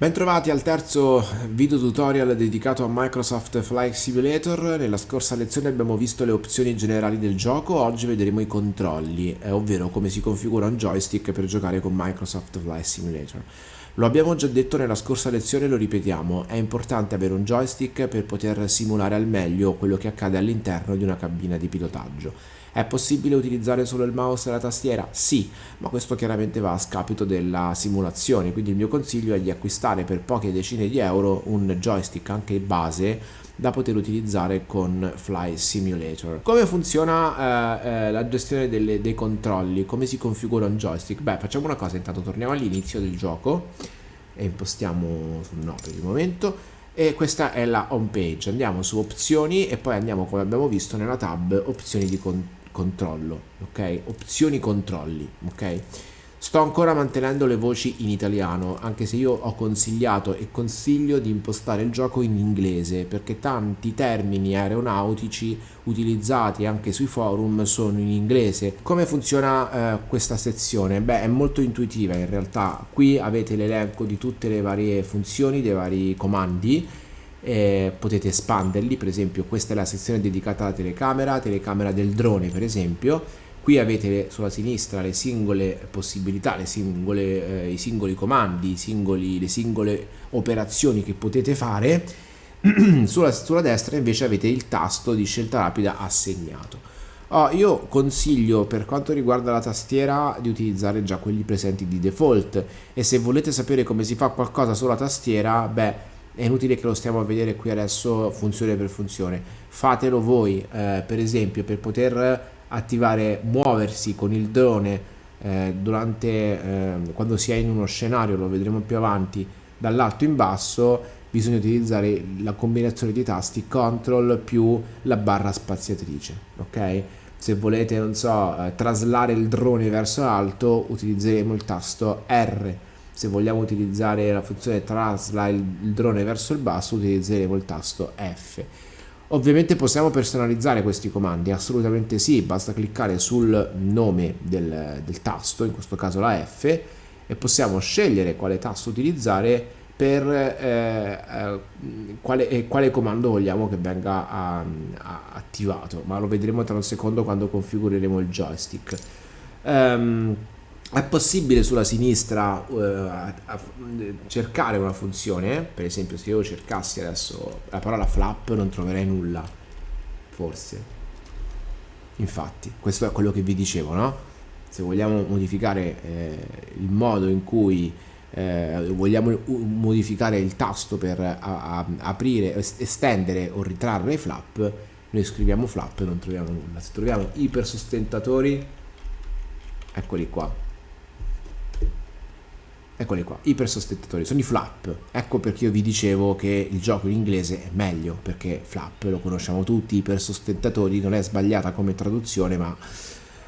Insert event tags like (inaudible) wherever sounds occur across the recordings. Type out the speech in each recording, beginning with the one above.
Bentrovati al terzo video tutorial dedicato a Microsoft Flight Simulator. Nella scorsa lezione abbiamo visto le opzioni generali del gioco, oggi vedremo i controlli, eh, ovvero come si configura un joystick per giocare con Microsoft Flight Simulator. Lo abbiamo già detto nella scorsa lezione e lo ripetiamo, è importante avere un joystick per poter simulare al meglio quello che accade all'interno di una cabina di pilotaggio. È possibile utilizzare solo il mouse e la tastiera? Sì, ma questo chiaramente va a scapito della simulazione, quindi il mio consiglio è di acquistare per poche decine di euro un joystick anche base da poter utilizzare con Fly Simulator. Come funziona eh, eh, la gestione delle, dei controlli? Come si configura un joystick? Beh, facciamo una cosa, intanto torniamo all'inizio del gioco e impostiamo sul no per il momento e questa è la home page andiamo su opzioni e poi andiamo come abbiamo visto nella tab opzioni di controllo controllo, ok? Opzioni controlli, ok? Sto ancora mantenendo le voci in italiano, anche se io ho consigliato e consiglio di impostare il gioco in inglese, perché tanti termini aeronautici utilizzati anche sui forum sono in inglese. Come funziona eh, questa sezione? Beh, è molto intuitiva in realtà. Qui avete l'elenco di tutte le varie funzioni, dei vari comandi, eh, potete espanderli. Per esempio questa è la sezione dedicata alla telecamera telecamera del drone per esempio. Qui avete sulla sinistra le singole possibilità le singole, eh, i singoli comandi i singoli, le singole operazioni che potete fare. (clears throat) Sulla, sulla destra invece avete il tasto di scelta rapida assegnato. Oh, io consiglio per quanto riguarda la tastiera di utilizzare già quelli presenti di default. E se volete sapere come si fa qualcosa sulla tastiera, beh, è inutile che lo stiamo a vedere qui adesso funzione per funzione. Fatelo voi eh, per esempio per poter attivare muoversi con il drone eh, durante eh, quando si è in uno scenario lo vedremo più avanti dall'alto in basso bisogna utilizzare la combinazione di tasti CTRL più la barra spaziatrice ok? Se volete non so eh, traslare il drone verso l'alto utilizzeremo il tasto R se vogliamo utilizzare la funzione trasla il, il drone verso il basso utilizzeremo il tasto F. Ovviamente possiamo personalizzare questi comandi assolutamente sì basta cliccare sul nome del, del tasto in questo caso la F e possiamo scegliere quale tasto utilizzare per eh, eh, quale, eh, quale, comando vogliamo che venga a, a, attivato ma lo vedremo tra un secondo quando configureremo il joystick. Um, è possibile sulla sinistra a cercare una funzione? Per esempio se io cercassi adesso la parola flap non troverei nulla forse. Infatti questo è quello che vi dicevo no? Se vogliamo modificare eh, il modo in cui eh, vogliamo modificare il tasto per a, a, aprire estendere o ritrarre i flap noi scriviamo flap e non troviamo nulla. Se troviamo ipersostentatori eccoli qua Eccoli qua, ipersostentatori, sono i flap. Ecco perché io vi dicevo che il gioco in inglese è meglio, perché flap lo conosciamo tutti, ipersostentatori non è sbagliata come traduzione, ma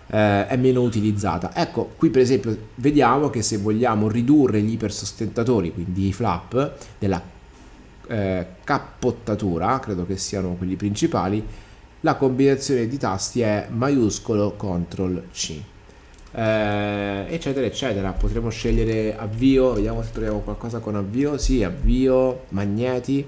eh, è meno utilizzata. Ecco, qui per esempio vediamo che se vogliamo ridurre gli ipersostentatori, quindi i flap, della eh, cappottatura, credo che siano quelli principali, la combinazione di tasti è maiuscolo CTRL C eh, eccetera eccetera. Potremo scegliere avvio vediamo se troviamo qualcosa con avvio. Sì avvio magneti.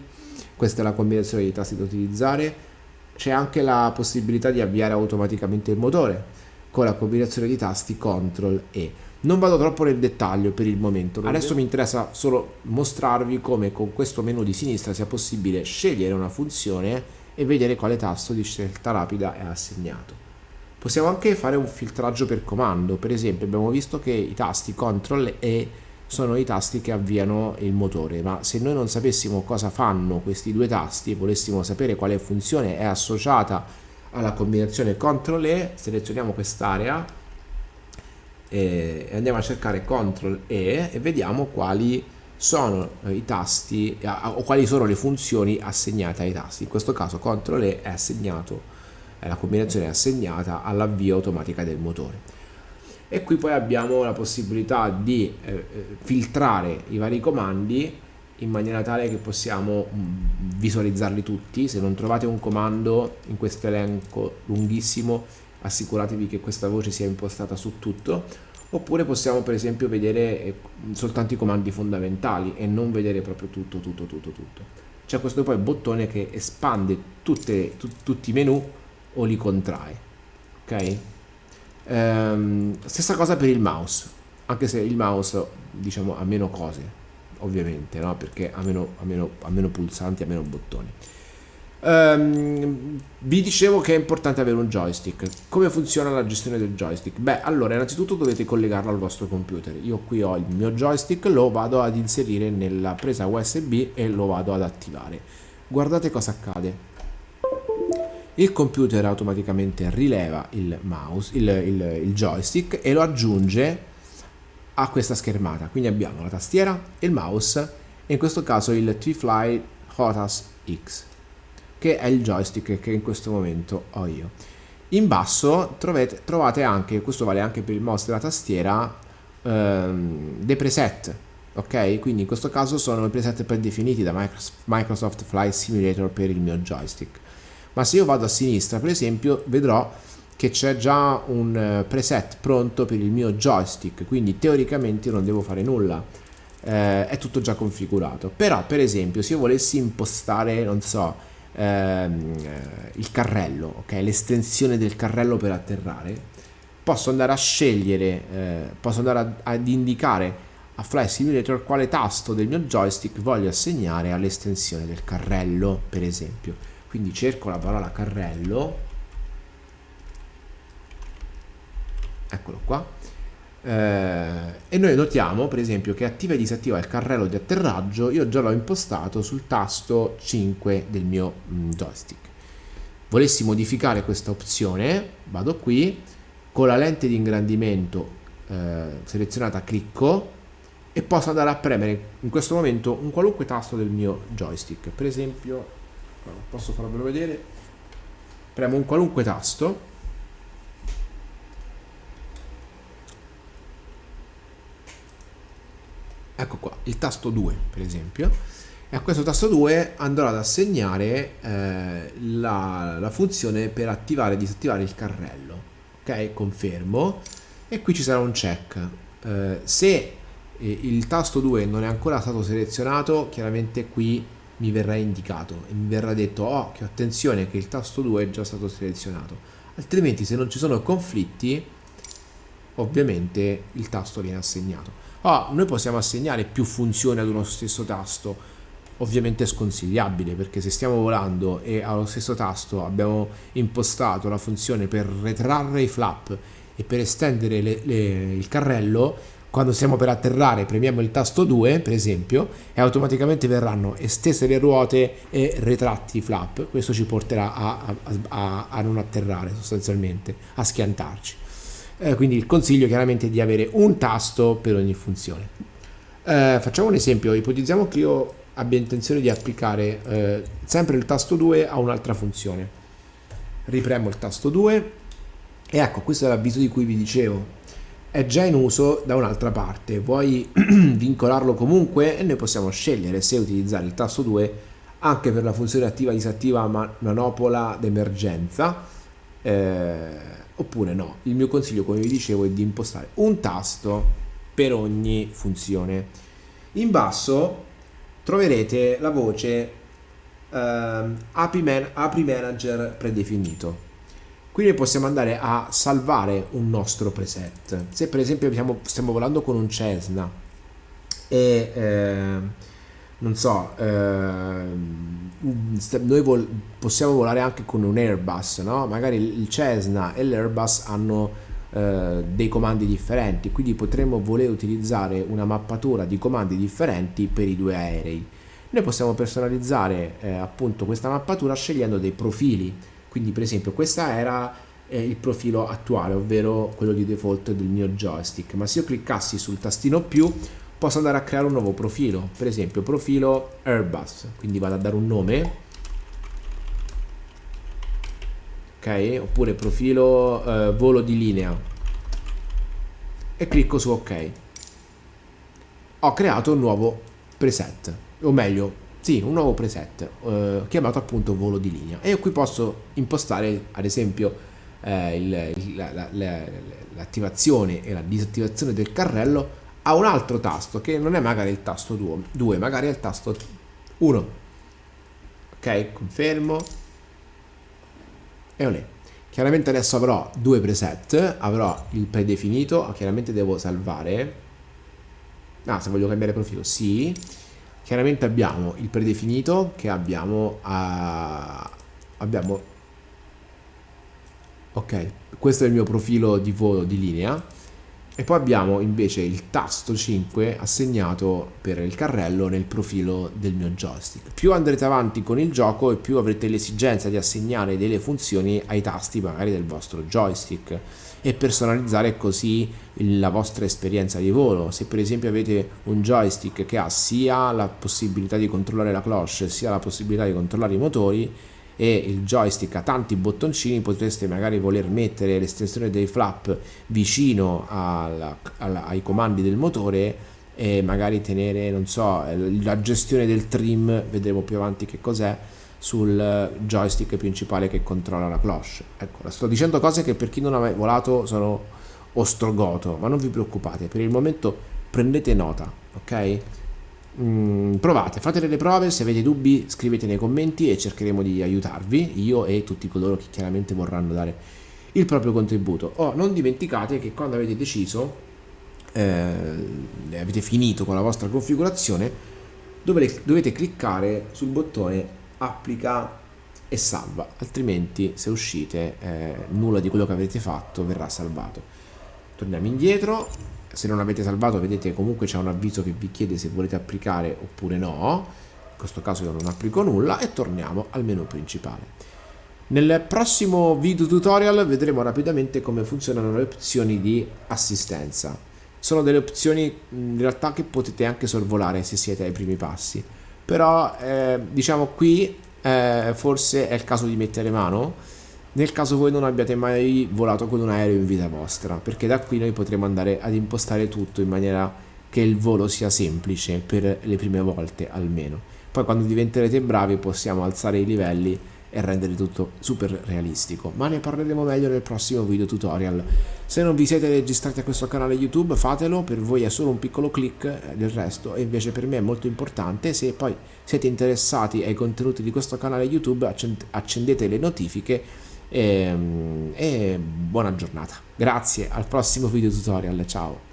Questa è la combinazione di tasti da utilizzare. C'è anche la possibilità di avviare automaticamente il motore con la combinazione di tasti CTRL E. Non vado troppo nel dettaglio per il momento. Adesso mi interessa solo mostrarvi come con questo menu di sinistra sia possibile scegliere una funzione e vedere quale tasto di scelta rapida è assegnato Possiamo anche fare un filtraggio per comando, per esempio abbiamo visto che i tasti CTRL E sono i tasti che avviano il motore, ma se noi non sapessimo cosa fanno questi due tasti e volessimo sapere quale funzione è associata alla combinazione CTRL E, selezioniamo quest'area e andiamo a cercare CTRL E e vediamo quali sono i tasti o quali sono le funzioni assegnate ai tasti. In questo caso CTRL E è assegnato la combinazione è assegnata all'avvio automatica del motore. E qui poi abbiamo la possibilità di eh, eh, filtrare i vari comandi in maniera tale che possiamo mm, visualizzarli tutti. Se non trovate un comando in questo elenco lunghissimo assicuratevi che questa voce sia impostata su tutto. Oppure possiamo per esempio vedere eh, soltanto i comandi fondamentali e non vedere proprio tutto, tutto, tutto, tutto. C'è questo poi bottone che espande tutte, tu, tutti i menu o li contrae, ok? Ehm, stessa cosa per il mouse, anche se il mouse diciamo ha meno cose, ovviamente, no? perché ha meno, ha, meno, ha meno pulsanti, ha meno bottoni. Um, vi dicevo che è importante avere un joystick. Come funziona la gestione del joystick? Beh, allora, innanzitutto dovete collegarlo al vostro computer. Io qui ho il mio joystick, lo vado ad inserire nella presa USB e lo vado ad attivare. Guardate cosa accade. Il computer automaticamente rileva il mouse, il, il, il joystick e lo aggiunge a questa schermata. Quindi abbiamo la tastiera il mouse e in questo caso il T-Fly Hotas X che è il joystick che in questo momento ho io. In basso trovate, trovate anche, questo vale anche per il mouse della tastiera, ehm, dei preset, ok? Quindi in questo caso sono i preset predefiniti da Microsoft Flight Simulator per il mio joystick. Ma se io vado a sinistra, per esempio, vedrò che c'è già un eh, preset pronto per il mio joystick, quindi teoricamente non devo fare nulla. Eh, è tutto già configurato. Però, per esempio, se io volessi impostare, non so, ehm, il carrello, ok? l'estensione del carrello per atterrare, posso andare a scegliere, eh, posso andare a, ad indicare a Fly Simulator quale tasto del mio joystick voglio assegnare all'estensione del carrello, per esempio. Quindi cerco la parola carrello, eccolo qua, eh, e noi notiamo per esempio che attiva e disattiva il carrello di atterraggio io già l'ho impostato sul tasto 5 del mio mm, joystick. Volessi modificare questa opzione vado qui con la lente di ingrandimento eh, selezionata clicco e posso andare a premere in questo momento un qualunque tasto del mio joystick. Per esempio posso farvelo vedere. Premo un qualunque tasto. Ecco qua, il tasto 2 per esempio, e a questo tasto 2 andrò ad assegnare eh, la, la, funzione per attivare e disattivare il carrello. Ok, confermo, e qui ci sarà un check. Eh, se eh, il tasto 2 non è ancora stato selezionato, chiaramente qui mi verrà indicato e mi verrà detto oh, che attenzione che il tasto 2 è già stato selezionato. Altrimenti se non ci sono conflitti, ovviamente il tasto viene assegnato. Ah, noi possiamo assegnare più funzioni ad uno stesso tasto, ovviamente è sconsigliabile perché se stiamo volando e allo stesso tasto abbiamo impostato la funzione per retrarre i flap e per estendere le, le, il carrello, quando stiamo per atterrare premiamo il tasto 2 per esempio e automaticamente verranno estese le ruote e retratti i flap, questo ci porterà a, a, a, non atterrare sostanzialmente, a schiantarci eh, quindi il consiglio chiaramente è di avere un tasto per ogni funzione. Eh, facciamo un esempio, ipotizziamo che io abbia intenzione di applicare eh, sempre il tasto 2 a un'altra funzione. Ripremo il tasto 2 e ecco, questo è l'avviso di cui vi dicevo. È già in uso da un'altra parte, vuoi (clears throat) vincolarlo comunque e noi possiamo scegliere se utilizzare il tasto 2 anche per la funzione attiva disattiva manopola d'emergenza eh, oppure no. Il mio consiglio, come vi dicevo, è di impostare un tasto per ogni funzione. In basso troverete la voce eh, API, Man API Manager predefinito. Quindi possiamo andare a salvare un nostro preset. Se per esempio stiamo, stiamo volando con un Cessna e eh, non so, eh, noi vol possiamo volare anche con un Airbus, no? Magari il Cessna e l'Airbus hanno eh, dei comandi differenti, quindi potremmo voler utilizzare una mappatura di comandi differenti per i due aerei. Noi possiamo personalizzare eh, appunto questa mappatura scegliendo dei profili, quindi per esempio questa era eh, il profilo attuale, ovvero quello di default del mio joystick, ma se io cliccassi sul tastino più posso andare a creare un nuovo profilo. Per esempio profilo Airbus. Quindi vado a dare un nome. Ok? Oppure profilo eh, volo di linea. E clicco su ok. Ho creato un nuovo preset. O meglio sì, un nuovo preset eh, chiamato appunto volo di linea e io qui posso impostare ad esempio eh, il, la, la, la, l'attivazione e la disattivazione del carrello ha un altro tasto che non è magari il tasto 2, magari è il tasto 1. Ok, confermo. E olè. Chiaramente adesso avrò due preset, avrò il predefinito, chiaramente devo salvare. Ah, se voglio cambiare profilo, sì. Chiaramente abbiamo il predefinito che abbiamo a... abbiamo ok questo è il mio profilo di volo di linea e poi abbiamo invece il tasto 5 assegnato per il carrello nel profilo del mio joystick. Più andrete avanti con il gioco e più avrete l'esigenza di assegnare delle funzioni ai tasti magari del vostro joystick e personalizzare così la vostra esperienza di volo. Se per esempio avete un joystick che ha sia la possibilità di controllare la cloche sia la possibilità di controllare i motori, e il joystick ha tanti bottoncini potreste magari voler mettere l'estensione dei flap vicino alla, alla, ai comandi del motore e magari tenere non so la gestione del trim vedremo più avanti che cos'è sul joystick principale che controlla la cloche ecco sto dicendo cose che per chi non ha mai volato sono ostrogoto ma non vi preoccupate per il momento prendete nota ok Mm, provate, fate delle prove, se avete dubbi scrivete nei commenti e cercheremo di aiutarvi, io e tutti coloro che chiaramente vorranno dare il proprio contributo. Oh, non dimenticate che quando avete deciso, eh, avete finito con la vostra configurazione, dovete, dovete cliccare sul bottone applica e salva, altrimenti se uscite eh, nulla di quello che avete fatto verrà salvato. Torniamo indietro, se non avete salvato vedete comunque c'è un avviso che vi chiede se volete applicare oppure no. In questo caso io non applico nulla e torniamo al menu principale. Nel prossimo video tutorial vedremo rapidamente come funzionano le opzioni di assistenza. Sono delle opzioni in realtà che potete anche sorvolare se siete ai primi passi però eh, diciamo qui eh, forse è il caso di mettere mano nel caso voi non abbiate mai volato con un aereo in vita vostra, perché da qui noi potremo andare ad impostare tutto in maniera che il volo sia semplice per le prime volte almeno. Poi quando diventerete bravi possiamo alzare i livelli e rendere tutto super realistico, ma ne parleremo meglio nel prossimo video tutorial. Se non vi siete registrati a questo canale YouTube fatelo, per voi è solo un piccolo click del resto e invece per me è molto importante, se poi siete interessati ai contenuti di questo canale YouTube accendete le notifiche e, e buona giornata. Grazie, al prossimo video tutorial, ciao.